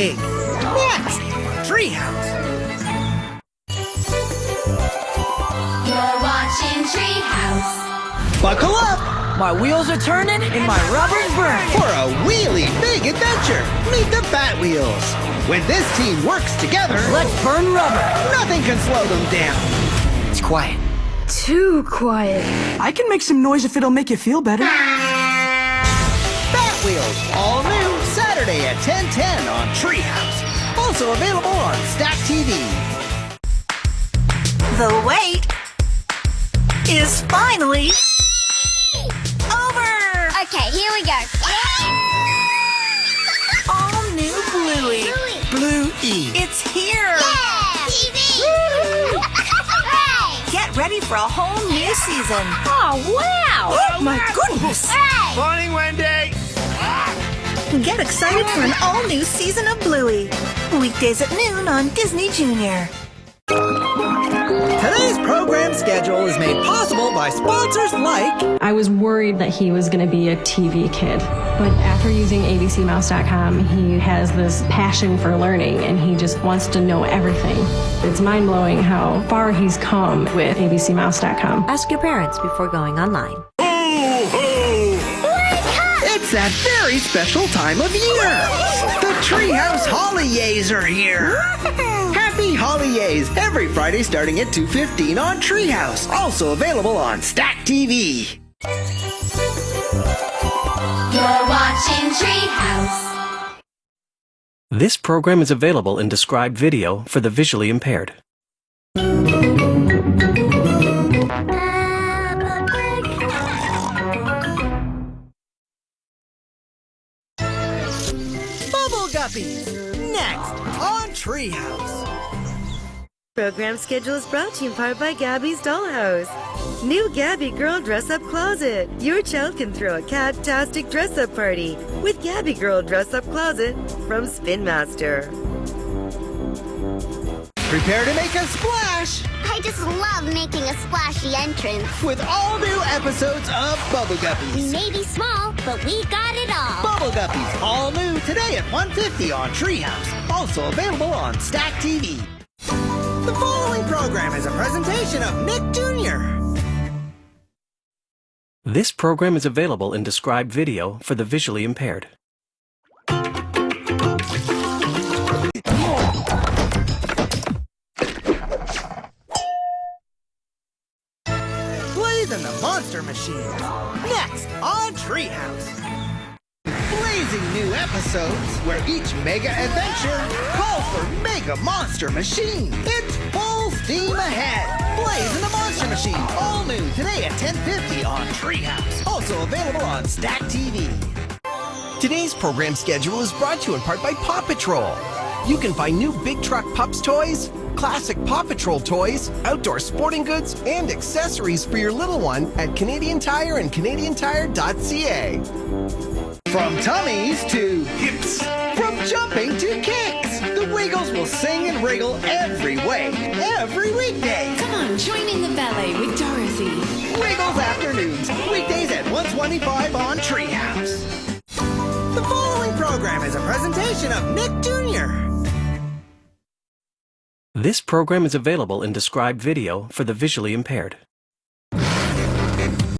pig. Next, Treehouse. You're watching Treehouse. Buckle up My wheels are turning and my rubber's burning. for a wheelie big adventure. Meet the Batwheels. When this team works together, Let's burn rubber. nothing can slow them down. It's quiet. Too quiet. I can make some noise if it'll make you feel better. Bat Wheels, all new, Saturday at 10:10 on Treehouse. Also available on Stack TV. The wait is finally over. Okay, here we go. All new Bluey. Blue E. It's here. TV! Get ready for a whole new season. oh, wow! Oh my goodness. Morning, Wendy. Get excited for an all new season of Bluey. Weekdays at noon on Disney Junior. Today's program schedule is made possible by sponsors like I was worried that he was going to be a TV kid. But after using abcmouse.com, he has this passion for learning and he just wants to know everything. It's mind blowing how far he's come with abcmouse.com. Ask your parents before going online. It's that very special time of year. The Treehouse Holidays are here. Happy Holidays every Friday starting at 2.15 on Treehouse. Also available on Stack TV. You're watching Treehouse. This program is available in described video for the visually impaired. Guppies. Next on Treehouse. Program schedule is brought to you in part by Gabby's Dollhouse. New Gabby Girl Dress Up Closet. Your child can throw a cat-tastic dress up party with Gabby Girl Dress Up Closet from Spin Master. Prepare to make a splash I just love making a splashy entrance. with all new episodes of Bubble Guppies. Maybe small, but we got it all. Bubble Guppies, all new today at 150 on Treehouse. Also available on Stack TV. The following program is a presentation of Nick Jr. This program is available in described video for the visually impaired. Machine. Next on Treehouse. Blazing new episodes where each mega adventure calls for Mega Monster Machine. It's full steam ahead. Blaze and the Monster Machine, all new today at 10:50 on Treehouse. Also available on Stack TV. Today's program schedule is brought to you in part by Paw Patrol. You can find new Big Truck Pups toys, classic Paw Patrol toys, outdoor sporting goods, and accessories for your little one at Canadian Tire and CanadianTire.ca. From tummies to hips, from jumping to kicks, the Wiggles will sing and wriggle every way, every weekday. Come on, join in the ballet with Dorothy. Wiggles afternoons, weekdays at 125 on Treehouse. The following program is a presentation of Nick Jr. This program is available in described video for the visually impaired.